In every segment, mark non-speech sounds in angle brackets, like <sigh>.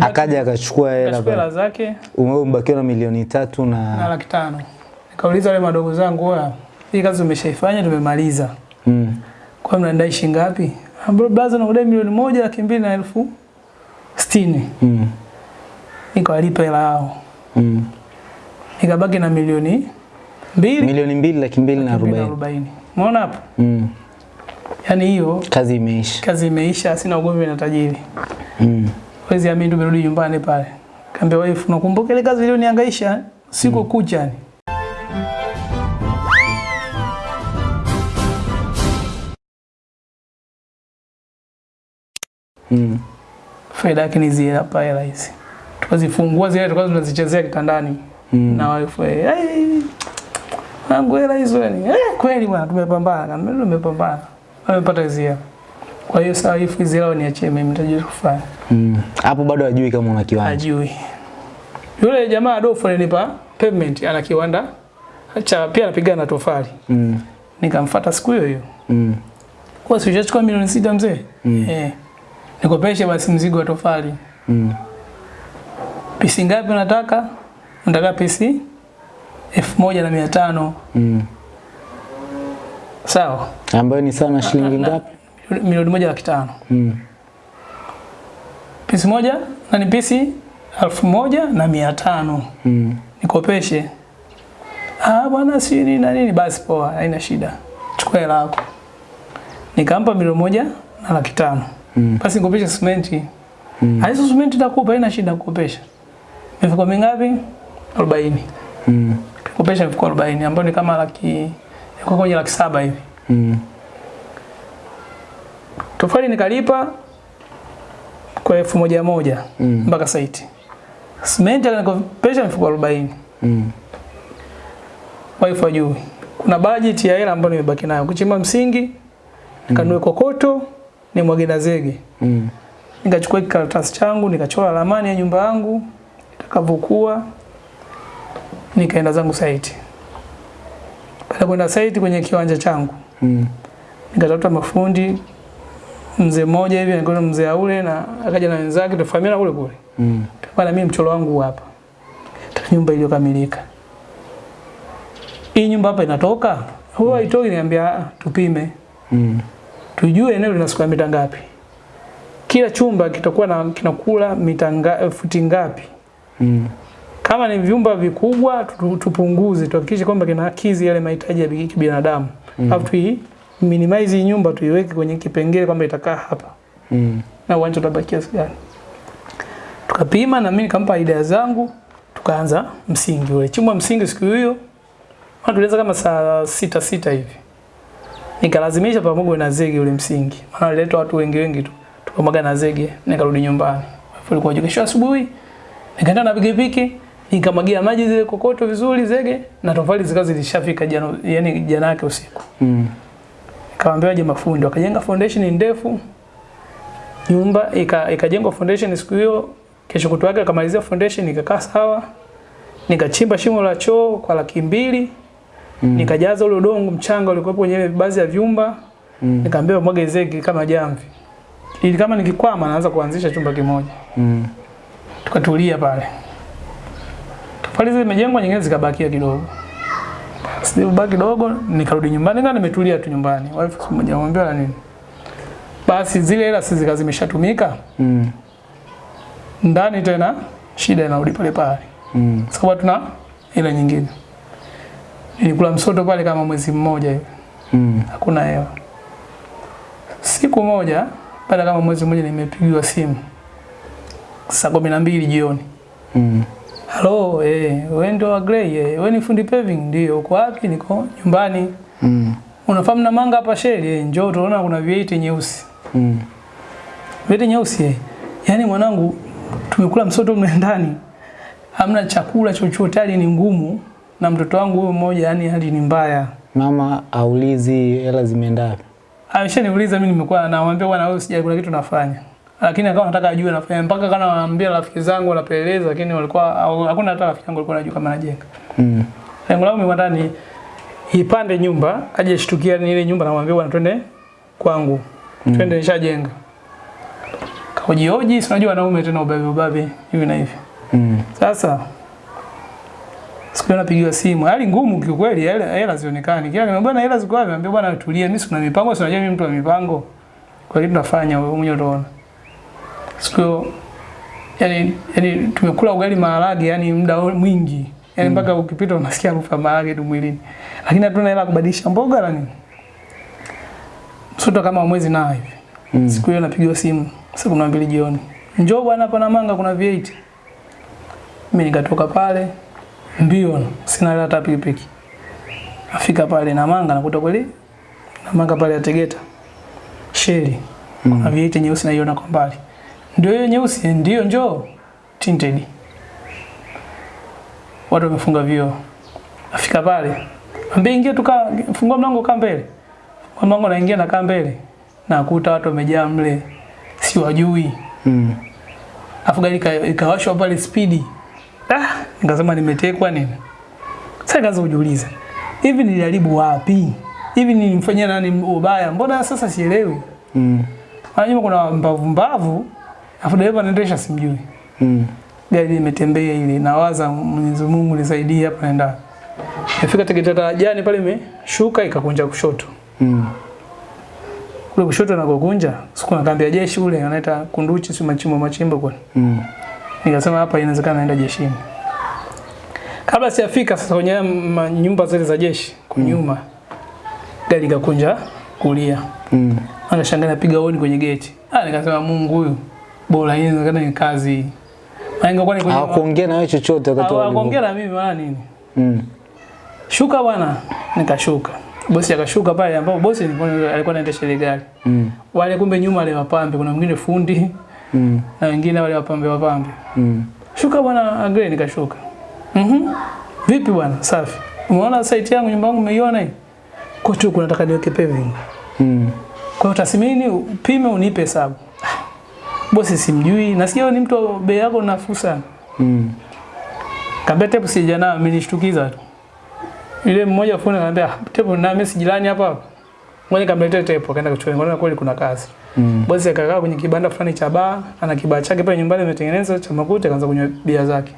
Akaja akachukua hela zake Umebakiwa na milioni tatu na na laki tano. Nikauliza wale madogo zangu, "Oya, hii kazi umeshaifanya tumemaliza. mm. Kwa hiyo mnadai shilingi ngapi?" Ambao blaza nakudai milioni moja laki mbili na elfu sitini. Mm. Nikawalipa hela yao. Mm. Nikabaki na milioni mbili Milioni mbili laki mbili na arobaini. Umeona hapo? Mm. Yaani hiyo Kazi imeisha. kazi imeisha, sina ugomvi na tajiri. Mm. Wezi amini tumerudi nyumbani pale. Kaambia wife, unakumbuka ile kazi iliyonihangaisha siku kucha ni. Mm. Faida yake ni zile hapa hela hizi. Tukazifungua zile tukazo tunazichezea kitandani. Mm. Na wife, "Hey, wangu hela hizo ni. Eh, kweli bwana tumepambana. Tumepambana. Amepata hizi hela. Kwa hiyo sasa wife hizi hela niachie mimi nitajua kufanya. Mm. Hapo bado hajui kama una kiwanja. Hajui. Yule jamaa Adolfo alinipa payment ana kiwanda cha pia anapigana na tofali. Mm. Nikamfuata siku hiyo hiyo. Mm. Kwa si chukua milioni sita mzee? Mm. Eh. Nikopeshe basi mzigo wa tofali. Mm. Pisi ngapi unataka? Nataka pisi elfu moja na mia tano. Mm. Sawa. Ambayo ni sana na shilingi ngapi? Milioni moja laki tano. Mm. Pisi moja na ni pisi elfu moja na mia tano. Mm. Nikopeshe. Ah bwana si nini na nini basi poa, haina shida. Chukua hela yako. Nikampa milioni moja na laki tano. Mm. Basi nikopeshe simenti. Mm. Hizo simenti nitakupa, haina shida kukopesha. Mifuko mingapi? 40. Mm. Kukopesha mifuko 40 ambayo ni kama laki kwa kwenye laki saba hivi. Mm. Tofali nikalipa kwa elfu moja moja Mm. mpaka saiti. Simenti akanikopesha mifuko 40. Mm. waifu ajui. Kuna budget ya hela ambayo nimebaki nayo. Kuchimba msingi, nikanunue kokoto, nimwage na zege. Mm. Nikachukua kikaratasi changu, nikachora ramani ya nyumba yangu itakavyokuwa, nikaenda zangu saiti Baada kwenda site kwenye kiwanja changu, Mm. nikatafuta mafundi mzee mmoja hivi anakwenda mzee aule na akaja na wenzake tufahamiana kule kule. Mm. Bana mimi mchoro wangu hapa. Nyumba iliyokamilika. Hii nyumba hapa inatoka? Huwa mm. itoki niambia "Ah, tupime. Mm. Tujue eneo lina square mita ngapi. Kila chumba kitakuwa na kinakula mita nga, futi ngapi. Mm. Kama ni vyumba vikubwa tupunguze tuhakikishe kwamba kinakidhi yale mahitaji ya binadamu. kibinadamu. Mm. Afu tui minimize hii nyumba tuiweke kwenye kipengele kwamba itakaa hapa Mm. na uwanja utabaki kiasi gani. Tukapima na mimi nikampa idea zangu, tukaanza msingi ule. Chimba msingi siku hiyo, tulianza kama saa sita sita hivi. Nikalazimisha pamoja na zege ule msingi. Maana walileta watu wengi wengi tu. Tukamwaga na zege, nikarudi nyumbani. Ilikuwa kesho asubuhi. Nikaenda na pikipiki, nikamwagia maji zile kokoto vizuri zege na tofali zikazi zilishafika jana, yani jana yake usiku. Mm. Kawaambia waje mafundi, wakajenga foundation ndefu. Nyumba ika- ikajengwa foundation siku hiyo, kesho kutu yake akamalizia foundation ikakaa sawa. Nikachimba shimo la choo kwa laki mbili. Mm. Nikajaza ule udongo mchanga ulikuwa kwenye baadhi ya vyumba. Mm. Nikaambia mwage zege kama jamvi. Ili kama nikikwama naanza kuanzisha chumba kimoja. Mm. Tukatulia pale. Tofali zimejengwa nyingine zikabakia kidogo. Zilibaki kidogo nikarudi nyumbani na nimetulia tu nyumbani. Wife mmoja anamwambia la nini? Basi zile hela sisi kazi zimeshatumika Mm. ndani tena shida inarudi pale pale. Mm. Sababu tuna hela nyingine. Nilikula msoto pale kama mwezi mmoja hivi. Mm. Hakuna hela. Siku moja baada kama mwezi mmoja nimepigiwa simu. Saa kumi na mbili jioni. Mm. Halo, eh, wewe ndio wa Grey, eh, wewe ni fundi paving? Ndio, uko wapi? Niko nyumbani. Mm. Unafahamu na manga hapa sheli? Eh, njoo tunaona kuna V8 nyeusi. Mm. V8 nyeusi eh. Yaani mwanangu tumekula msoto mle ndani. Hamna chakula chochote, hali ni ngumu na mtoto wangu huyo mmoja yani hali ni mbaya. Mama aulizi hela zimeenda wapi? Ameshaniuliza mimi nimekuwa namwambia bwana wewe sijakula kitu nafanya. Lakini akawa anataka ajue nafanya mpaka kana naambia rafiki zangu wanapeleleza lakini walikuwa hakuna hata rafiki yangu alikuwa anajua kama najenga. Mm. Lengo langu mimi ndani ni ipande nyumba, aje shtukia ni ile nyumba namwambia bwana twende kwangu. Mm. Twende nishajenga. hoji, si unajua wanaume tena ubabe ubabe hivi na hivi. Mm. Sasa siku napigiwa simu, hali ngumu kiukweli, hela hela zionekani. Kila nimeambia bwana hela ziko wapi? Niambia bwana tulia, mimi sina mipango, si unajua mimi mtu wa mipango. Kwa hiyo tunafanya wewe mwenyewe utaona. Siku yani yani tumekula ugali maharage yani muda mwingi. Yani mpaka mm. ukipita unasikia harufu ya maharage tu mwilini. Lakini hatuna hela kubadilisha mboga la nini. Mtoto kama mwezi na hivi. Mm. Siku hiyo napigiwa simu saa kumi na mbili jioni, njoo bwana, hapa Namanga kuna V8. Mimi nikatoka pale mbio, sina hela hata pikipiki. Afika pale Namanga nakuta kweli Namanga pale ya Tegeta sheli mm. kuna V8 nyeusi naiona kwa mbali, ndio hiyo nyeusi, ndio njoo tinted. Watu wamefunga vio Afika pale ambie ingia tuka fungua mlango kaa mbele. Fungua mlango naingia na kaa mbele. Nakuta watu wamejaa mle si wajui. Mm. Afu gari ika- ikawashwa pale spidi. Ah, nikasema nimetekwa nini? Sasa nikaanza kujiuliza. Hivi niliharibu wapi? Hivi nilimfanyia nani ubaya? Mbona sasa sielewi? Mm. Anajua kuna mbavu mbavu. Afu dereva anaendesha simjui. Mm. Gari limetembea ile nawaza Mwenyezi Mungu nisaidie hapa naenda. Nifika Tegeta tarajani pale imeshuka ikakunja kushoto. Mm. Kule kushoto na kukunja, siku na kambi ya jeshi ule anaita Kunduchi si machimbo machimbo kwa. Mm. Nikasema hapa inawezekana naenda jeshini. Kabla sijafika sasa kwenye nyumba zile za jeshi kunyuma. Mm. gari ikakunja kulia. Mm. Anashangaa napiga honi kwenye geti. Ah, nikasema Mungu huyu bora hii inawezekana ni kazi. Ingekuwa ni Hawakuongea na wewe chochote wakati wa kuongea na mimi maana nini? Mm. Shuka bwana, nikashuka. Bosi akashuka pale ambapo bosi alikuwa anaendesha ile gari. Mm. Wale kumbe nyuma wale wapambe, kuna mwingine fundi Mm. na wengine wale wapambe wapambe. Mm. Shuka bwana, agree nikashuka. Mhm. Mm Vipi bwana? Safi. Umeona site yangu nyumba yangu umeiona hii? Kwa tu kunataka niweke paving. Mm. Kwa hiyo tasimini, upime unipe hesabu. Bosi simjui, nasikia ni mtu bei yako nafuu sana. Mm. Kaambia tepu sija nayo, amenishtukiza tu. Yule mmoja fundi anambia "Ah, tepu na mimi sijilani hapa hapa. Ngoja nikamletea tepu, akaenda kuchukua. Ngoja kweli kuna kazi. Mm. Bosi akakaa kwenye kibanda fulani cha baa, ana kibaa chake pale nyumbani ametengeneza cha makuti, akaanza kunywa bia zake.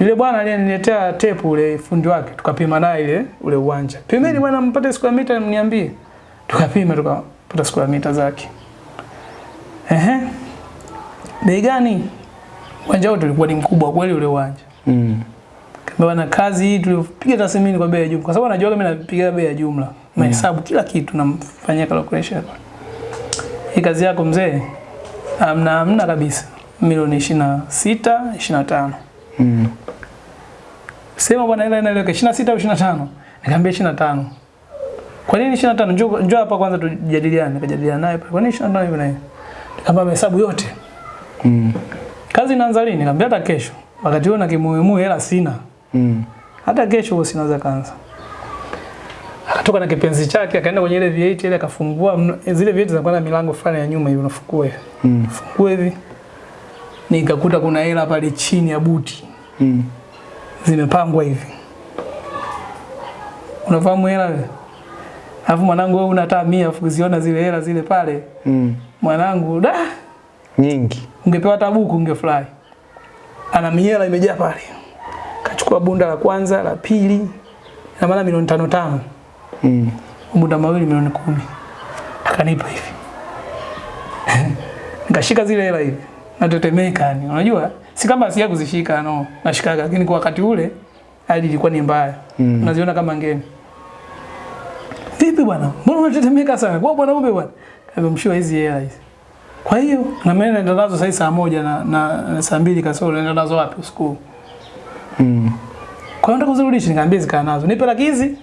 Yule bwana aliyeniletea tepu ule fundi wake, tukapima naye ile ule uwanja. Pimeni mm. bwana mpate square mita mniambie. Tukapima tukapata square mita zake. Ehe. Bei gani? Uwanja wote ulikuwa ni mkubwa kweli ule uwanja. Mm. Bwana kazi hii tulipiga tathmini kwa bei ya jumla. Kwa sababu anajua mimi napiga bei ya jumla. Mahesabu kila kitu namfanyia calculation. Hii kazi yako mzee? Amna amna kabisa. Milioni 26, 25. Mm. Sema bwana ile inaeleweka 26 au 25? Nikamwambia 25. Kwa nini 25? Njoo njoo hapa kwanza tujadiliane. Nikajadiliana naye. Kwa nini 25 hivi na hivi? Nikamwambia mahesabu yote. Mm. Kazi inaanza lini? Nikamwambia hata kesho. Wakati huo na kimuhimu hela sina. Mm. hata kesho huo sinaweza kaanza. Akatoka na kipenzi chake akaenda kwenye ile V8 ile akafungua zile V8 zinakuwa na milango fulani ya nyuma hivi unafungua hivi. Mm. Fukue hivi. Nikakuta kuna hela pale chini ya buti Mm. zimepangwa hivi. Unafahamu hela? Alafu mwanangu wewe una hata 100 afu ziona zile hela zile pale. Mm. Mwanangu da Nyingi. ungepewa tabuku buku ungefurahi. Ana miela imejaa pale. Kachukua bunda la kwanza, la pili, na maana milioni tano tano. Mm. Bunda mawili milioni kumi. Akanipa hivi. <laughs> Nikashika zile hela hivi. Natetemeka yani. Unajua? Si kama sija kuzishika no. Nashikaga lakini kwa wakati ule hali ilikuwa ni mbaya. Mm. Unaziona kama ngeni. Vipi bwana? Mbona unatetemeka sana? Kwa bwana ube bwana. Kamemshiwa hizi hela hizi. Kwa hiyo na mimi naenda nazo sasa saa moja na, na, na saa mbili kasoro naenda nazo wapi usiku? Mm. Kwa hiyo nataka kuzirudisha nikamwambia zikaa nazo. Nipe laki hizi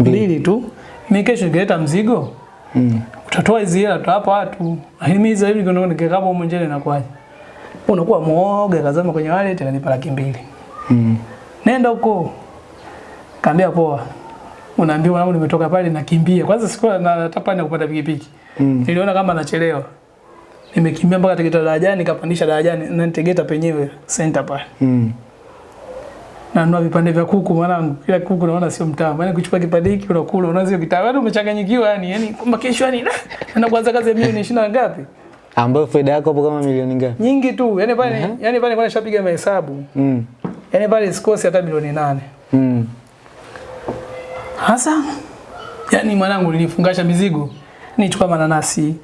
mbili tu. Mimi kesho nikileta mzigo Mm. utatoa hizi hela tutawapa watu. Lakini mimi hizi hivi ndio nikikaa njele na kwaje? Unakuwa muoga kazama kwenye wallet akanipa laki mbili. Mm. Nenda huko. Kaambia poa. Unaambiwa mwanangu nimetoka pale nakimbia. Kwanza sikuwa na natapani kupata pikipiki. Mm. Niliona kama nachelewa. Nimekimbia mpaka Tegeta darajani nikapandisha darajani na Tegeta penyewe center pale. Mm. Nanunua vipande vya kuku mwanangu. Kila kuku naona sio mtamu. Yaani kuchukua kipande hiki unakula unaanza hiyo kitabu. Yaani umechanganyikiwa yani. Yaani kwamba kesho yani na kuanza kazi ya milioni 20 na ngapi? Ambayo faida yako hapo kama milioni ngapi? nyingi tu. Yani pale yani pale kwa nishapiga mahesabu. Mm. Yani pale sikosi hata milioni nane. Mm. Hasa yani mwanangu nilifungasha mizigo. Nichukua mananasi,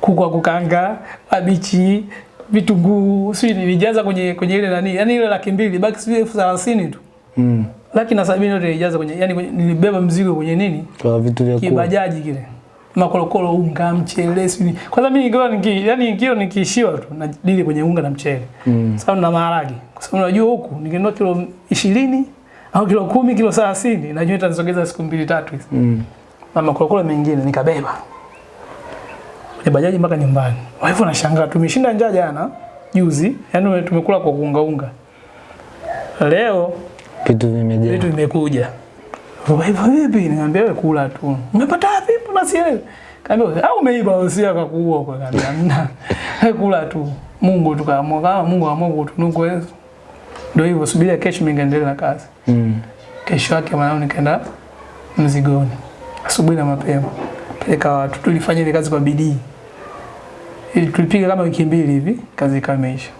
kuku kukanga, mabichi, vitunguu, sijui nilijaza kwenye kwenye ile nani, yani ile laki mbili baki sijui elfu thelathini tu. Mm. Laki na sabini yote nilijaza kwenye yani kwenye, nilibeba mzigo kwenye nini? Kwa vitu vya. Kibajaji kile. Makorokoro, unga, mchele, sijui. Kwanza mimi kilo niki yani kilo nikiishiwa tu na dili kwenye unga na mchele. Mm. Sababu na maharage. Kwa sababu unajua huku nikinunua kilo 20 au kilo kumi, kilo 30, najua itanisogeza siku mbili tatu hizi. Mm. Na makorokoro mengine nikabeba. Kwenye bajaji mpaka nyumbani. Kwa hivyo nashangaa tumeshinda njaa jana juzi, yani tumekula kwa kuunga unga. Leo Vitu vimejaa. vitu vimekuja. Kwa hivyo vipi? Niambia wewe kula tu. Umepata wapi? Mbona sielewi? Kaambia au umeiba usia kwa kaambia hamna. Wewe <laughs> kula tu. Mungu tukaamua kama Mungu aamua kutunuku wewe. Ndio hivyo subiria kesho mimi ngaendelea na kazi. Mm. Kesho yake mwanangu nikaenda mzigoni. Asubuhi na mapema. Peleka watu. Tulifanya ile kazi kwa bidii. Ili tulipiga kama wiki mbili hivi, kazi ikaisha.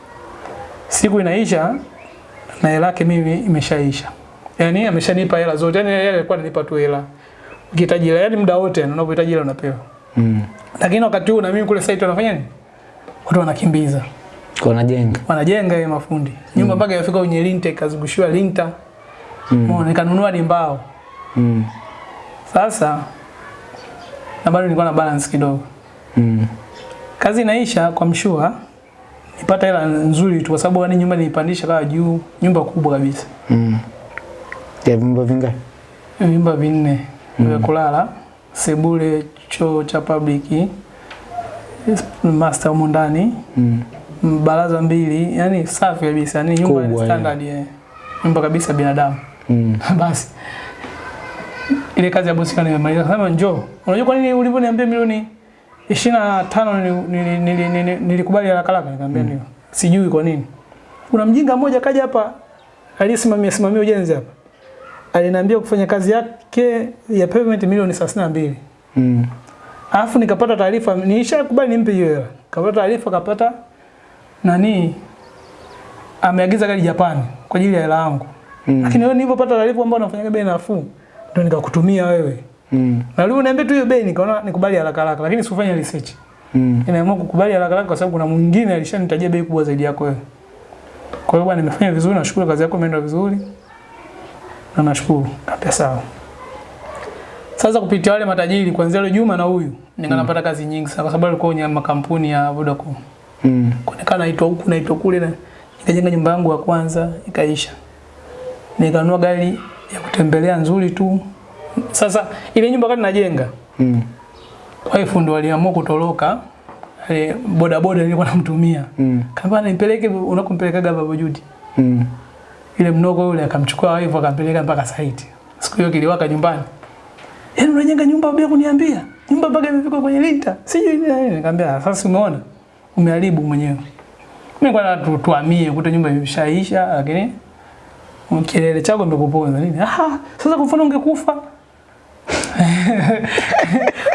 Siku inaisha na hela yake mimi imeshaisha. Yaani ameshanipa hela zote. Yaani yeye alikuwa ananipa tu hela. Ukihitaji hela, yaani muda wote unapohitaji hela unapewa. Mm. Lakini wakati huu na mimi kule site wanafanya nini? Watu wanakimbiza. Kwa najenga. Wanajenga ile mafundi. Nyumba mpaka yafika kwenye linta ikazungushiwa linta. Mm. Mm. Nikanunua ni mbao. Mm. Sasa na bado nilikuwa na balance kidogo. Mm. Kazi inaisha kwa mshua. Nipata hela nzuri tu kwa sababu yani nyumba nilipandisha kawa juu, nyumba kubwa kabisa. Mm. Ya vyumba vingapi? Vyumba vinne mm. vya kulala, sebule, choo cha public, master humu ndani, Mm. Baraza mbili, yani safi kabisa, yani nyumba ya standard yeah. Nyumba kabisa binadamu. Mm. <laughs> Basi ile kazi ya bosi nimemaliza, sema njoo. Unajua kwa nini ulivyoniambia milioni 25 nilikubali nili- nili- nili- nilikubali haraka haraka? Nikamwambia ndio. Sijui kwa nini. Kuna mjinga mmoja kaja hapa aliyesimamia simamia ujenzi hapa. Aliniambia kufanya kazi yake ya payment milioni 32. Mm. Alafu nikapata taarifa, nilishakubali nimpe hiyo hela. Kapata taarifa kapata nani ameagiza gari Japani kwa ajili ya hela yangu. Mm. Lakini wewe nilipopata taarifa kwamba unafanya bei nafuu, ndio nikakutumia wewe. Mm. Na leo niambia tu hiyo bei nikaona nikubali haraka haraka, lakini sikufanya research. Mm. Inaamua kukubali haraka haraka kwa sababu kuna mwingine alishanitajia bei kubwa zaidi yako wewe. Kwa hiyo bwana nimefanya vizuri, nashukuru kazi yako imeenda vizuri. Na nashukuru. Kaambia sawa. Sasa kupitia wale matajiri kuanzia leo Juma na huyu, nikanapata kazi nyingi sana kwa sababu alikuwa kwenye makampuni ya Vodacom. Mm. Kuonekana naitwa huku naitwa kule na nikajenga nyumba yangu ya kwanza ikaisha. Nikanunua gari ya kutembelea nzuri tu. Sasa ile nyumba kati najenga, Mm. wife ndo aliamua kutoroka. E, boda boda nilikuwa namtumia. Mm. Kama nipeleke unakompelekaga baba Judi. Mm. Ile mnoko yule akamchukua wife akampeleka mpaka site. Siku hiyo kiliwaka nyumbani. Yaani unajenga nyumba bila kuniambia? Nyumba mpaka imefika kwenye linta. Sijui nini nini. Nikamwambia sasa umeona? Umeharibu mwenyewe. Mimi kwa tu, tuamie kuta nyumba imeshaisha lakini kelele chako imekuponza nini? Ah, sasa kwa mfano ungekufa. <laughs>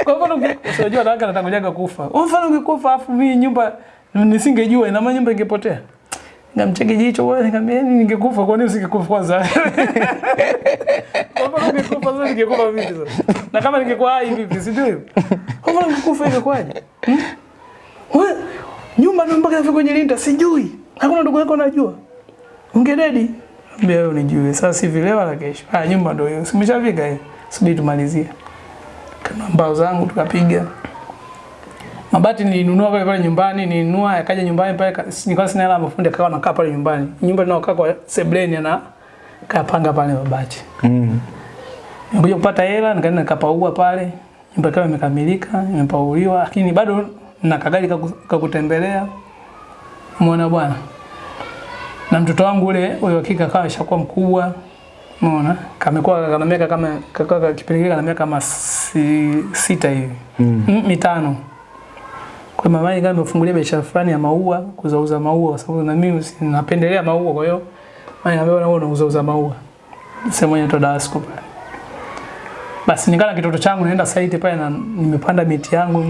kwa mfano usijua unajua wanawake anatanguliaga kufa. Kwa mfano ungekufa afu mimi nyumba nisingejua ina maana nyumba ingepotea. Ngamcheki jicho wewe nikamwambia "Yaani ningekufa kwa nini usingekufa kwanza? <laughs> Kwa mfano ungekufa sasa ningekufa vipi sasa? Na kama ningekuwa hai vipi sijui. Kwa mfano ungekufa ingekuwaje? Hmm? Wewe nyumba ndio mpaka ifike kwenye linda sijui. Hakuna ndugu yako anajua. Ungededi. Mbona wewe unijue. Sasa si vile wala kesho. Ah nyumba ndio hiyo. Simeshafika hiyo. Subiri tumalizie. Kama mbao zangu tukapiga. Mabati nilinunua pale pale nyumbani, nilinunua yakaja nyumbani pale nilikuwa sina hela mafundi akawa nakaa pale nyumbani. Nyumba ninaokaa kwa sebleni na kapanga pale mabati. Mm. Nikuja kupata hela nikaenda nikapaua pale. Nyumba ikawa imekamilika, imepauliwa lakini bado na kagari kakutembelea. Umeona bwana? Na mtoto wangu ule huyo kika kawa shakuwa mkubwa. Umeona? Kamekuwa kana miaka kama kaka kipindi kile kana miaka kama si, sita hivi. Mm. Mm, mitano. Kwa mama yangu amefungulia biashara fulani ya maua, kuzauza maua kwa sababu na mimi napendelea maua kwa hiyo mama yangu anaona wewe unauza maua. Sema inaitwa to pale. Basi nikana kitoto changu naenda site pale na nimepanda miti yangu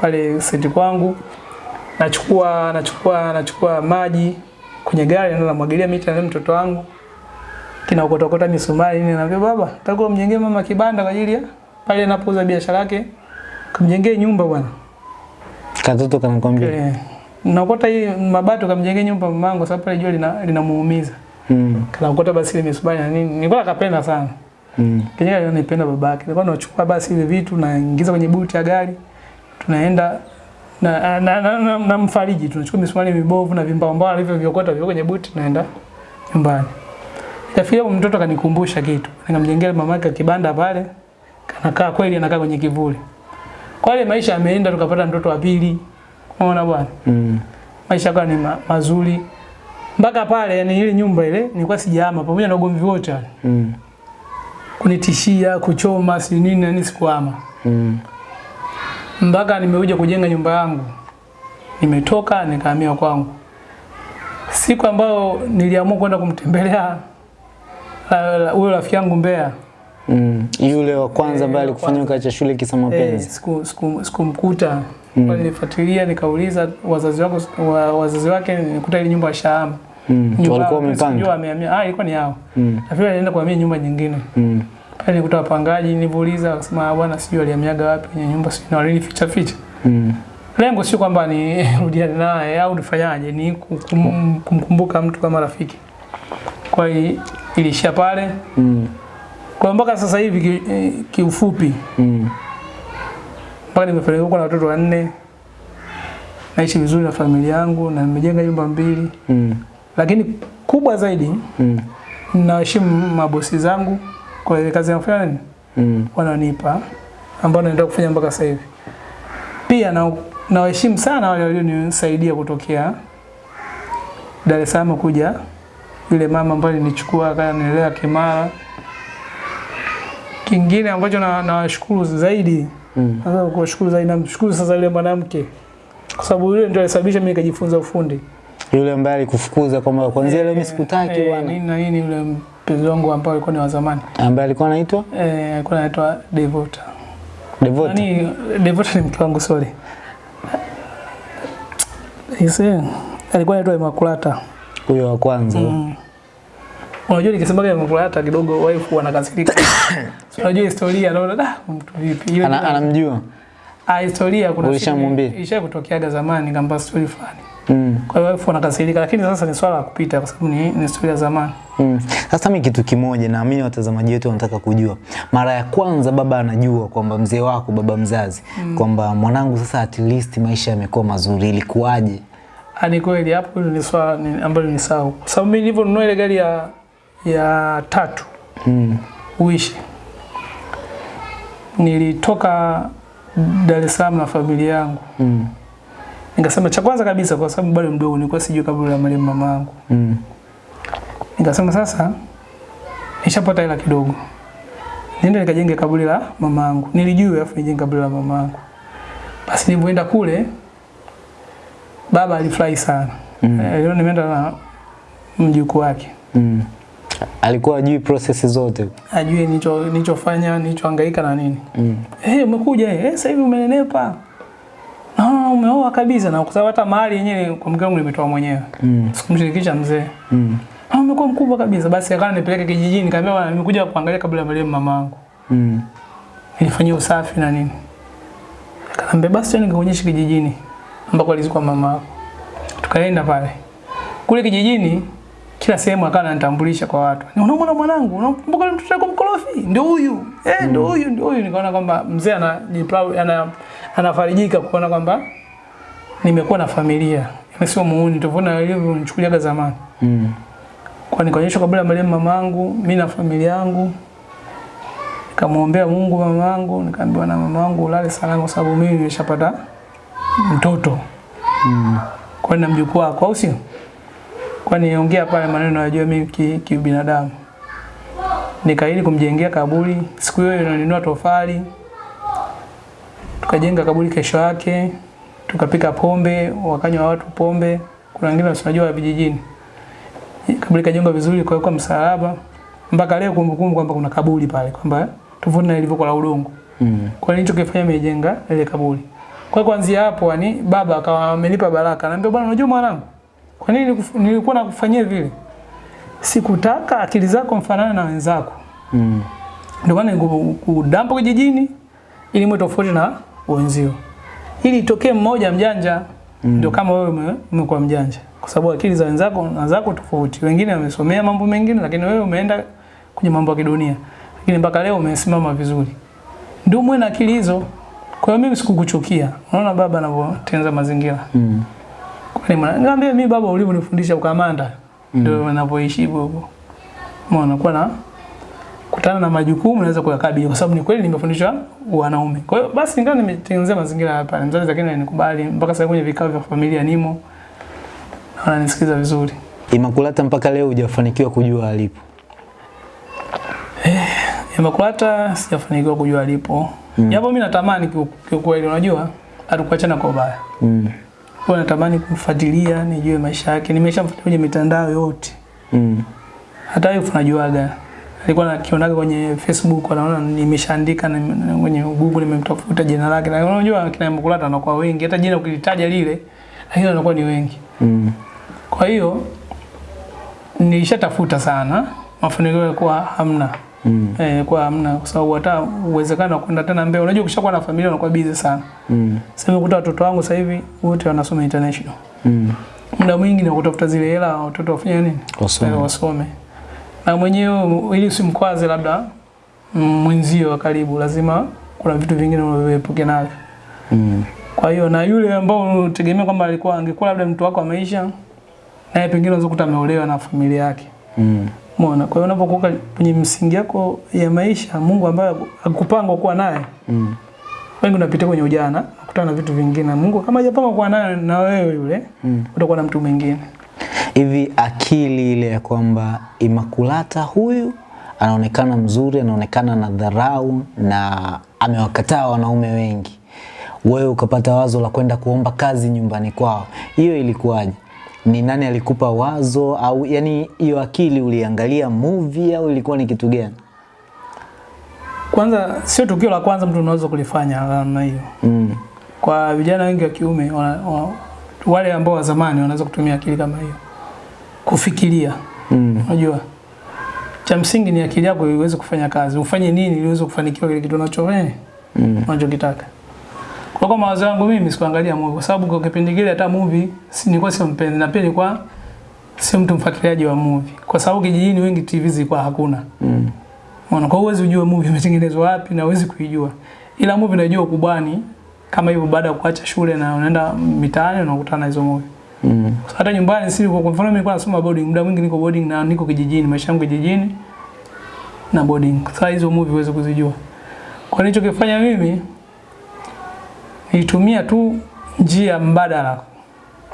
pale senti kwangu. nachukua nachukua nachukua maji kwenye gari na namwagilia miti na mtoto wangu kinaokotokota misumari nini naambia baba nataka mjengee mama kibanda kwa ajili ya pale anapouza biashara yake kumjengee nyumba bwana Katoto kanakwambia. okay. naokota hii mabato kamjengee nyumba mamangu sababu pale jua lina linamuumiza Mm. kanaokota basi ile misumari na nini nilikuwa nakapenda sana Mm. Kenyewe nilipenda babake. Nilikuwa nachukua basi ile vitu naingiza kwenye buti ya gari. Tunaenda na na, na, na, na mfariji tunachukua misumari mibovu na vimbao mbao alivyoviokota vyo kwenye buti tunaenda nyumbani. Ikafikia mtoto akanikumbusha kitu. Nikamjengea mamake kibanda pale. Kanakaa kweli anakaa kwenye kivuli. Kwa ile maisha ameenda, tukapata mtoto wa pili. Unaona bwana? Mm. Maisha yakawa ni ma, mazuri. Mpaka pale yani ile nyumba ile nilikuwa sijahama pamoja na ugomvi wote wale Mm. kunitishia kuchoma si nini na nini sikuama Mm. Mpaka nimekuja kujenga nyumba yangu nimetoka nikahamia kwangu siku ambayo niliamua kwenda kumtembelea huyo rafiki yangu Mbeya Mm. Yule wa kwanza Eh, ambaye wa alikufanya ukaacha shule kisa eh, mapenzi. siku- siku- sikumkuta Mm. Pale nilifuatilia nikauliza wazazi wako wa, wazazi wake nikuta ile nyumba shahama Mm. Walikuwa wamepanga. amehamia ah ilikuwa ni yao Mm. nafikiri alienda kuhamia nyumba nyingine Mm. Pale nikuta wapangaji nilivuliza wakasema "Ah, bwana sijui aliamiaga wapi kwenye nyumba sijui na walinificha ficha Mm. lengo sio kwamba ni <laughs> rudiane naye au nifanyaje, ni kum, kumkumbuka mtu kama rafiki. Kwa hiyo ilishia pale. Mm. Kwa mpaka sasa hivi kiufupi. ki- eh, kiufupi, Mm. mpaka nimefanikiwa kuwa na watoto wanne, naishi vizuri na familia yangu na nimejenga nyumba mbili, Mm. lakini kubwa zaidi Mm. ninaheshimu mabosi zangu kwa ile kazi nafanya nini Mm. wananipa ambao naenda kufanya mpaka sasa hivi. Pia na nawaheshimu sana wale walionisaidia kutokea Dar es Salaam kuja yule mama ambaye alinichukua akanilea Kimara. Kingine ambacho na- nawashukuru zaidi, Mm. sasa kuwashukuru zaidi, namshukuru sasa yule mwanamke kwa sababu yule ndio alisababisha mimi nikajifunza ufundi. Yule ambaye alikufukuza kwamba kwanzia leo mimi sikutaki Eh, bwana. nini na nini, yule mpenzi wangu ambao alikuwa ni wa zamani Ambaye alikuwa anaitwa eh, alikuwa anaitwa Devota. Devota. Nani Devota ni mke wangu sorry. Ise alikuwa anaitwa Imakulata, Huyo wa kwanza. Mm. Unajua nikisemaga Imakulata kidogo wife wanakasirika. So, <coughs> unajua historia naona da mtu vipi ile Ana, anamjua. ah historia kuna Ulishamwambia? isha kutokeaga zamani kamba story fulani. Kwa hiyo elfu wanakasirika lakini sasa ni swala la kupita kwa sababu ni, ni historia ya zamani. Mm. Sasa mimi kitu kimoja naamini watazamaji wetu wanataka kujua. Mara ya kwanza baba anajua kwamba mzee wako baba mzazi mm. kwamba mwanangu sasa at least maisha yamekuwa mazuri ilikuwaje? Ani ni kweli hapo ni swala ni- ambalo ni sawa. Kwa sababu mimi nilivyonunua ile gari ya ya tatu Mm. uishi. Nilitoka Dar es Salaam na familia yangu. Mm. Nikasema cha kwanza kabisa kwa sababu bado mdogo nilikuwa sijui kabla ya marehemu mama yangu. Mm. Nikasema sasa nishapata hela kidogo. Niende nikajenge kaburi la mama yangu. Nilijua afu nijenge kaburi la mama yangu. Basi nilipoenda kule baba alifurahi sana. Mm. Eh, leo nimeenda na mjukuu wake. Mm. Alikuwa ajui process zote. Ajui nilichofanya, nilichohangaika na nini. Mm. Eh, hey, umekuja eh, sasa hivi umenenepa. No, umeoa kabisa na kwa hata mahali yenyewe kwa mke wangu nimetoa mwenyewe. Mm. Sikumshirikisha mzee. Mm. Ah, umekuwa mkubwa kabisa. Basi akawa nipeleke kijijini, nikamwambia bwana nimekuja kuangalia kabla ya marehemu mama yangu. Mm. Nilifanyia usafi na nini. Akaniambia basi twende nikaonyeshe kijijini ambako alizikwa mama yako. Tukaenda pale. Kule kijijini kila sehemu akawa ananitambulisha kwa watu. Ni unaona mwanangu, unakumbuka yule mtoto wako mkorofi? Ndio huyu. Eh, ndio huyu, ndio huyu. Nikaona kwamba mzee anajiproud ana anafarijika kuona kwamba nimekuwa na familia. Mimi sio muuni, tofauti alivyonichukuliaga zamani. Mm. Kwa nikaonyeshwa kabla ya marehemu mamangu, mimi na familia yangu. Nikamwombea Mungu mamangu, nikaambiwa na mamangu ulale salama kwa sababu mimi nimeshapata mtoto. Mm. Kwa na mjukuu wako au sio? Kwa niongea pale maneno najua mimi ki- kibinadamu. Nikaahidi kumjengea kaburi. Siku hiyo nilinunua tofali. Tukajenga kaburi kesho yake. Tukapika pombe, wakanywa watu pombe. Kuna wengine wasijua vijijini. Kaburi kajengwa vizuri kwa kwa msalaba. Mpaka leo kumbukumbu kwamba kuna kaburi pale kwamba tofauti na ilivyokuwa la udongo. Mm. Kwa nini nilichokifanya nimejenga ile kaburi. Kwa kuanzia hapo yani baba akawa amenipa baraka. Anambia bwana unajua mwanangu, kwa nini nilikuwa nakufanyia vile? Sikutaka akili zako mfanane na wenzako. Mm. Ndio maana kudampa kijijini ili mwe tofauti na wenzio. Ili itokee mmoja mjanja ndio kama wewe umekuwa mjanja. Kwa sababu akili za wenzako na zako tofauti. Wengine wamesomea mambo mengine lakini wewe umeenda kwenye mambo ya kidunia. Lakini mpaka leo umesimama vizuri. Ndio mwe na akili hizo. Kwa hiyo mimi sikukuchukia. Unaona baba anavyotengeneza mazingira. Mm. Kwani mwana, niambia mimi baba ulivyonifundisha ukamanda. Ndio ninapoishi hivyo hivyo. Umeona kwa na kutana na majukumu naweza kuyakabili kwa sababu ni kweli nimefundishwa wanaume. Kwa hiyo basi ingawa nimetengenezea mazingira hapa, mzazi lakini ananikubali mpaka sasa kwenye vikao vya familia nimo. Na ananisikiza vizuri. Imakulata mpaka leo hujafanikiwa kujua alipo. Eh, Imakulata sijafanikiwa kujua alipo. Mm. Japo mimi natamani kiu- kiukweli unajua hatukuachana kwa ubaya. Mm. Kwa natamani kumfuatilia nijue maisha yake. Nimeshamfuatilia kwenye mitandao yote. Mm. hata yeye tunajuaga alikuwa nakionaga kwenye Facebook anaona nimeshaandika na- kwenye Google nimemtafuta jina lake na unajua kina Mkulata anakuwa wengi hata jina ukilitaja lile lakini anakuwa ni wengi Mm. kwa hiyo nilishatafuta sana mafanikio yalikuwa hamna Mm. eh, kwa hamna kwa sababu hata uwezekano wa kwenda tena mbele unajua ukishakuwa na familia unakuwa busy sana Mm. sasa nimekuta watoto wangu sasa hivi wote wanasoma international Mm. muda mwingi ni kutafuta zile hela watoto wafanye nini Wasome. Eh, wasome na mwenyewe ili usimkwaze labda mwenzio wa karibu lazima kuna vitu vingine unavyoepuka navyo Mm. kwa hiyo na yule ambao unategemea kwamba alikuwa angekuwa labda mtu wako wa maisha naye pengine unaweza kukuta ameolewa na familia yake Mm. Umeona? Kwa hiyo unapokuwa kwenye msingi yako ya maisha, Mungu ambaye akupanga kuwa naye, Mm. wengi unapitia kwenye ujana, kukutana na vitu vingine. Mungu kama hajapanga kuwa naye na wewe yule, Mm. utakuwa na mtu mwingine. Hivi akili ile ya kwamba Imakulata huyu anaonekana mzuri, anaonekana na dharau na amewakataa wanaume wengi, wewe ukapata wazo la kwenda kuomba kazi nyumbani kwao, hiyo ilikuwaje? Ni nani alikupa wazo au yani hiyo akili uliangalia movie au ilikuwa ni kitu gani? Kwanza sio tukio la kwanza mtu unaweza kulifanya namna hiyo. Mm. Kwa vijana wengi wa kiume wana, wale ambao wa zamani wanaweza kutumia akili kama hiyo kufikiria. Mm. Unajua, cha msingi ni akili yako iweze kufanya kazi, ufanye nini ili uweze kufanikiwa kile kitu unacho eh, Mm. unachokitaka. Kwa kwa mawazo yangu mimi sikuangalia movie kwa sababu kwa kipindi kile hata movie si nilikuwa simpendi mpenzi na pia nilikuwa si mtu mfuatiliaji wa movie kwa sababu kijijini wengi TV zilikuwa hakuna. Mm. Unaona, kwa uwezi ujue movie imetengenezwa wapi na uwezi kuijua. Ila movie najua ukubwani kama hivyo baada ya kuacha shule na unaenda mitaani unakutana na hizo movie. Mm. Hata nyumbani si kwa mfano mimi nilikuwa nasoma boarding, muda mwingi niko boarding na niko kijijini, maisha yangu kijijini na boarding. Sasa hizo movie huwezi kuzijua. Kwa nilichokifanya mimi nilitumia tu njia mbadala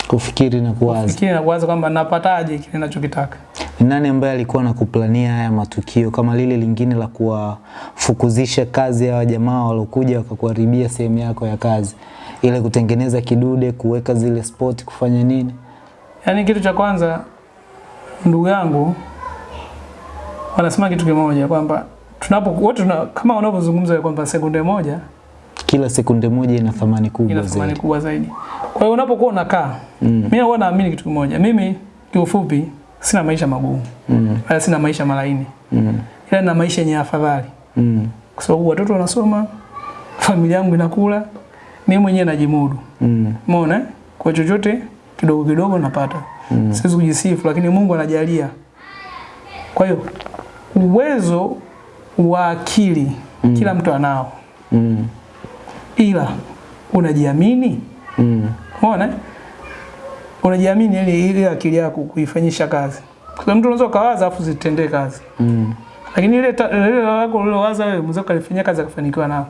Kufikiri na kuwaza. kufikiri na kuwaza kwamba napataje kile ninachokitaka. Ni nani ambaye alikuwa anakuplania haya matukio kama lile lingine la kuwafukuzisha kazi ya jamaa walokuja wakakuharibia sehemu yako ya kazi, ile kutengeneza kidude, kuweka zile spot, kufanya nini? Yaani kitu cha kwanza ndugu yangu wanasema kitu kimoja kwamba tunapo wote tuna, kama wanavyozungumza kwamba sekunde moja Kila sekunde moja ina thamani kubwa ina thamani kubwa zaidi. Kwa hiyo unapokuwa unakaa Mm. mimi huwa naamini kitu kimoja. Mimi kiufupi sina maisha magumu. Mm. Wala sina maisha malaini. Mm. Ila na maisha yenye afadhali. Mm. Kwa sababu watoto wanasoma, familia yangu inakula, mimi mwenyewe najimudu. Mm. Umeona? Kwa chochote kidogo kidogo napata. Mm. Siwezi kujisifu lakini Mungu anajalia. Kwa hiyo uwezo wa akili mm. kila mtu anao. Mm. Ila unajiamini? Mm. Umeona? eh? Unajiamini ili ile akili yako kuifanyisha kazi. Kwa sababu mtu unaweza kawaza afu zitendee kazi. Mm. Lakini ile ile lako ulilowaza wewe mzee kalifanyia kazi akafanikiwa nao.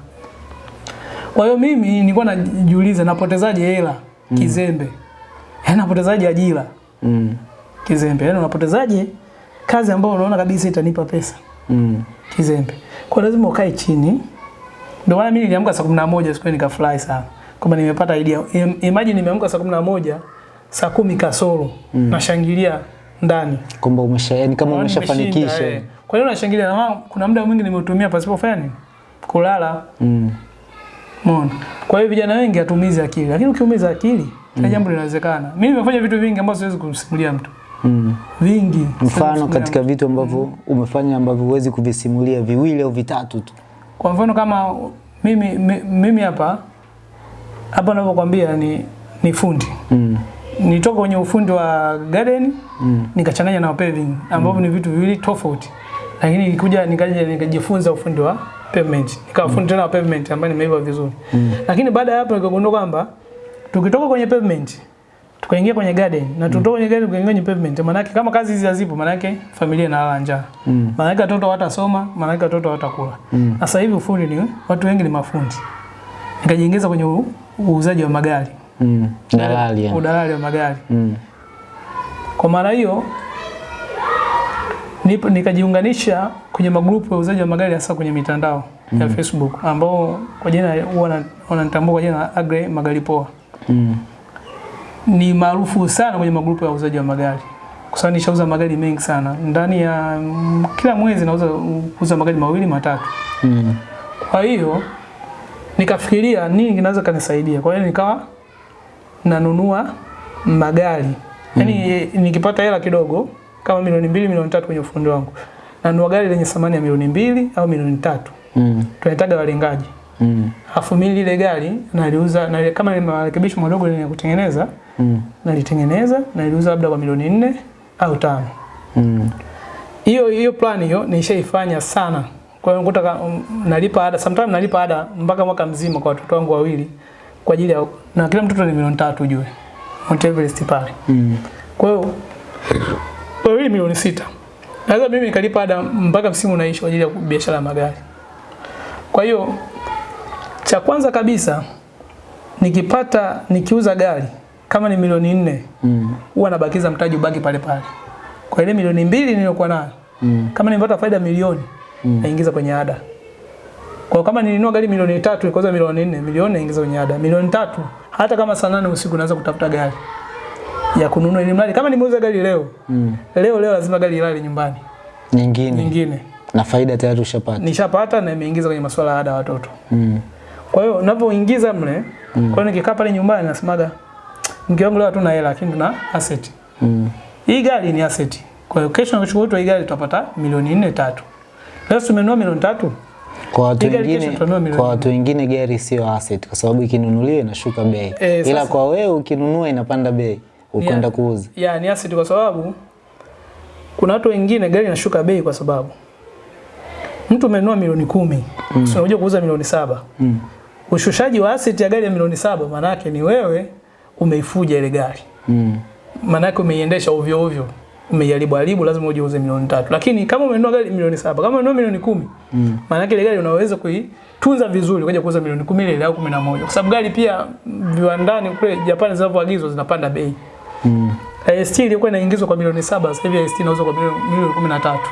Kwa hiyo mimi nilikuwa najiuliza napotezaje hela mm. kizembe. Yaani napotezaje ajira Mm. kizembe. Yaani unapotezaje kazi ambayo unaona kabisa itanipa pesa Mm. kizembe. Kwa lazima ukae chini. Ndio maana mimi niliamka saa 11 siku nikafurahi sana. Kama nimepata idea. Imagine nimeamka saa 11 saa kumi kasoro mm. nashangilia ndani. Kumbe umesha yani kama umeshafanikisha. eh. Kwa hiyo nashangilia na mama, kuna muda mwingi nimeutumia pasipo fani nini? Kulala. Mm. Umeona? Kwa hiyo vijana wengi hatumizi akili, lakini ukiumiza akili kila jambo linawezekana. Mimi nimefanya vitu vingi ambavyo siwezi kumsimulia mtu. Mm. Vingi. Mfano katika vitu ambavyo umefanya ambavyo huwezi kuvisimulia viwili au vitatu tu. Kwa mfano kama mimi mimi hapa hapa ninapokuambia ni ni fundi. Mm. Nitoka kwenye ufundi wa garden Mm. nikachanganya na paving ambavyo ni vitu viwili tofauti. Lakini nilikuja nikaja nikajifunza ufundi wa pavement. Nikawa fundi tena wa pavement ambaye nimeiva vizuri. Mm. Lakini baada ya hapo nikagundua kwamba tukitoka kwenye pavement tukaingia kwenye garden na tutoka kwenye garden tukaingia kwenye pavement maana yake kama kazi hizi hazipo maana yake familia inalala njaa. Mm. Maana yake watoto hawatasoma, maana yake watoto hawatakula. Mm. Sasa hivi ufundi ni watu wengi ni mafundi. Nikajiingiza kwenye u- uuzaji wa magari. Mm. Dalali yani. Udalali wa magari. Mm. Kwa maana hiyo nipo- nikajiunganisha kwenye magrupu ya uuzaji wa magari hasa kwenye mitandao mm. ya Facebook ambao kwa jina huwa wana- wananitambua kwa jina Agre Magari Poa. Mm. Ni maarufu sana kwenye magrupu ya uzaji wa magari. Kwa sababu nishauza magari mengi sana. Ndani ya mm, kila mwezi nauza kuuza magari mawili matatu. Mm. Kwa hiyo nikafikiria nini kinaweza kanisaidia. Kwa hiyo nikawa nanunua magari. Yaani nikipata hela kidogo kama milioni mbili, milioni tatu kwenye ufundi wangu. Nanunua gari lenye thamani ya milioni mbili au milioni tatu. Mm. Tunaitaga walengaji. Mm. Afu mimi lile gari naliuza na kama ni marekebisho madogo ya kutengeneza, Mm. nalitengeneza naliuza labda kwa milioni nne au tano. Mm. Hiyo hiyo plan hiyo nishaifanya sana. Kwa hiyo nakuta um, nalipa ada, sometimes nalipa ada mpaka mwaka mzima kwa watoto wangu wawili kwa ajili ya na kila mtoto ni milioni tatu ujue. Mount Everest pale. Mm. Kwa hiyo kwa hiyo milioni sita. Naweza mimi nikalipa ada mpaka msimu unaisha kwa ajili ya biashara ya magari. Kwa hiyo cha kwanza kabisa nikipata nikiuza gari kama ni milioni nne Mm. huwa nabakiza mtaji ubaki pale pale. Kwa ile milioni mbili niliyokuwa nayo Mm. kama nimepata faida milioni Mm. naingiza kwenye ada. Kwa kama nilinunua gari milioni tatu ikauza milioni nne, milioni naingiza kwenye ada. Milioni tatu hata kama saa nane usiku naweza kutafuta gari ya kununua ili mradi kama nimeuza gari leo, Mm. leo leo lazima gari ilale nyumbani. Nyingine Nyingine na faida tayari ushapata. nishapata na imeingiza kwenye masuala ya ada watoto. Mm. Kwa hiyo ninapoingiza mle, mm. kwa hiyo nikikaa pale nyumbani nasemaga mke wangu leo hatuna hela lakini tuna asset. Mm. Hii gari ni asset. Kwa hiyo kesho nikachukua hii gari tutapata milioni nne tatu. Leo tumenunua milioni tatu. Kwa watu wengine kwa watu wengine gari sio asset kwa sababu ikinunuliwa inashuka bei. Eh, Ila kwa wewe ukinunua inapanda bei ukwenda Yeah. kuuza. Ya, ni asset kwa sababu kuna watu wengine gari inashuka bei kwa sababu mtu amenunua milioni kumi mm. unakuja kuuza milioni saba Mm. Ushushaji wa asset ya gari ya milioni saba maana yake ni wewe umeifuja ile gari Mm. maana yake umeiendesha ovyo ovyo umeiharibu haribu lazima uje milioni tatu lakini kama umenunua gari milioni saba kama umenunua milioni kumi Mm. maana yake ile gari unaweza kuitunza vizuri kuja kuuza milioni kumi ile ile au kumi na moja kwa sababu gari pia viwandani kule Japani zinavyoagizwa zinapanda bei Mm. ST ilikuwa inaingizwa kwa milioni saba, sasa hivi ST inauzwa kwa milioni milioni kumi na tatu.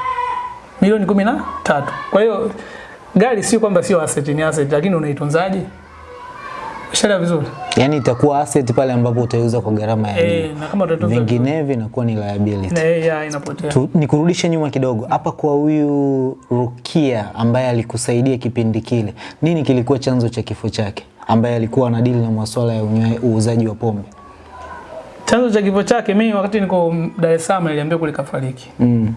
Milioni kumi na tatu. Kwa hiyo gari sio kwamba sio asset, ni asset, lakini unaitunzaje? Ushaelewa vizuri? Yaani itakuwa asset pale ambapo utaiuza kwa gharama ya. Eh, na kama utatunza Vinginevyo inakuwa ni liability. na ya inapotea. Tu, nikurudishe nyuma kidogo hapa kwa huyu Rukia ambaye alikusaidia kipindi kile, nini kilikuwa chanzo cha kifo chake, ambaye alikuwa anadili na masuala ya uuzaji wa pombe? Chanzo cha kifo chake mimi wakati niko Dar es Salaam niliambiwa kulikafariki. Mm.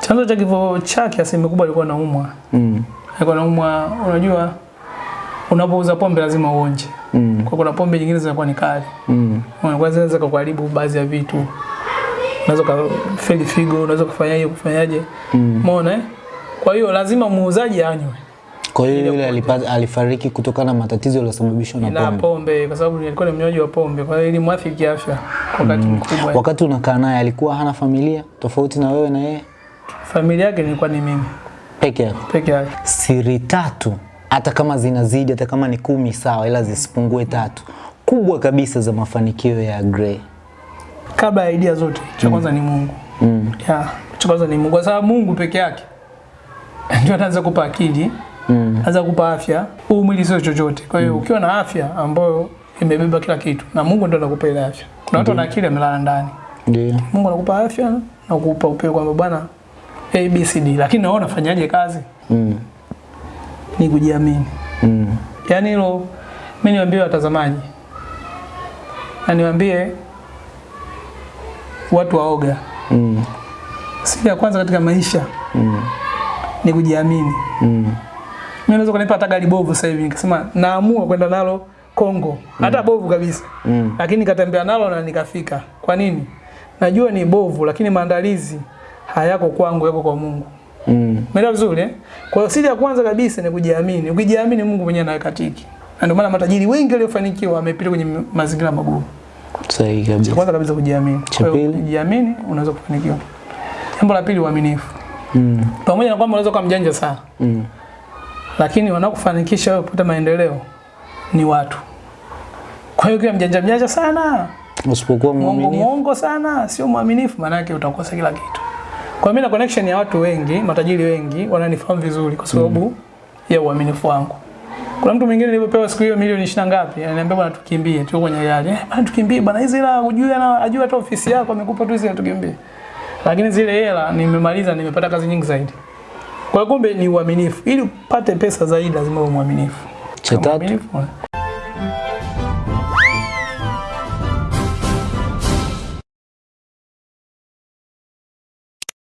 Chanzo cha kifo chake asilimia kubwa alikuwa anaumwa. Mm. Alikuwa anaumwa, unajua unapouza pombe lazima uonje. Mm. Kwa kuna pombe nyingine zinakuwa ni kali. Mm. Kwanza zinaweza kukuharibu baadhi ya vitu. Unaweza kufeli figo, unaweza kufanyaje kufanyaje. Mm. Umeona eh? Kwa hiyo lazima muuzaji anywe Kwa hiyo yule alipata, alifariki kutokana na matatizo yaliyosababishwa na na pombe. pombe kwa sababu alikuwa ni mnywaji wa pombe. Kwa hiyo ilimwathiri kiafya kwa wakati mkubwa. Wakati unakaa naye alikuwa hana familia tofauti na wewe na yeye Familia yake nilikuwa ni mimi peke yake peke yake. Siri tatu, hata kama zinazidi, hata kama ni kumi sawa, ila zisipungue tatu, kubwa kabisa za mafanikio ya Gray. Kabla ya idea zote, cha kwanza mm. ni Mungu. Mm. Ya, cha kwanza ni Mungu kwa sababu Mungu peke yake ndio anaanza kupa akili, Mm. anaanza kupa afya. Huu mwili sio chochote. Kwa hiyo mm. ukiwa na afya ambayo imebeba kila kitu na Mungu ndio anakupa ile afya. Kuna watu wana akili amelala ndani. Ndio. Mungu anakupa afya na kukupa upeo kwamba bwana A B C D, lakini naona nafanyaje kazi? Mm. Ni kujiamini. Mm. Yaani hilo Mimi niwaambie watazamaji na niwaambie watu waoga, Mm. siri ya kwanza katika maisha Mm. ni kujiamini. Mm. Mimi naweza kunipa hata gari bovu sasa hivi nikasema naamua kwenda nalo Kongo, hata bovu kabisa, Mm. lakini nikatembea nalo na nikafika. Kwa nini? Najua ni bovu, lakini maandalizi hayako kwangu, yako kwa Mungu. Mm. Mela vizuri eh? Kwa hiyo siri ya kwanza kabisa ni kujiamini. Ukijiamini Mungu mwenyewe anaweka tiki. Na ndio maana matajiri wengi waliofanikiwa wamepita kwenye mazingira magumu. Sahihi kabisa. kwanza kabisa kujiamini. Cha pili? kujiamini unaweza kufanikiwa. Jambo la pili uaminifu. Mm. Pamoja na kwamba unaweza kuwa mjanja sana, Mm. lakini wanaokufanikisha wewe kupata maendeleo ni watu. Kwa hiyo ukiwa mjanja mjanja sana, Usipokuwa mwaminifu. mwongo sana, sio mwaminifu, maana yake utakosa kila kitu. Kwa mimi na connection ya watu wengi, matajiri wengi wananifahamu vizuri kwa sababu mm. ya uaminifu wangu. Kuna mtu mwingine nilipopewa siku hiyo milioni 20 ngapi, ananiambia bwana tukimbie, tuko kwenye gari. Eh, bwana tukimbie bwana, hizi hela hujui ana ajua hata ofisi yako amekupa tu hizi tukimbie. Lakini zile hela nimemaliza, nimepata kazi nyingi zaidi. Kwa kumbe ni uaminifu. Ili upate pesa zaidi lazima uwe mwaminifu. Cha tatu? Mwaminifu,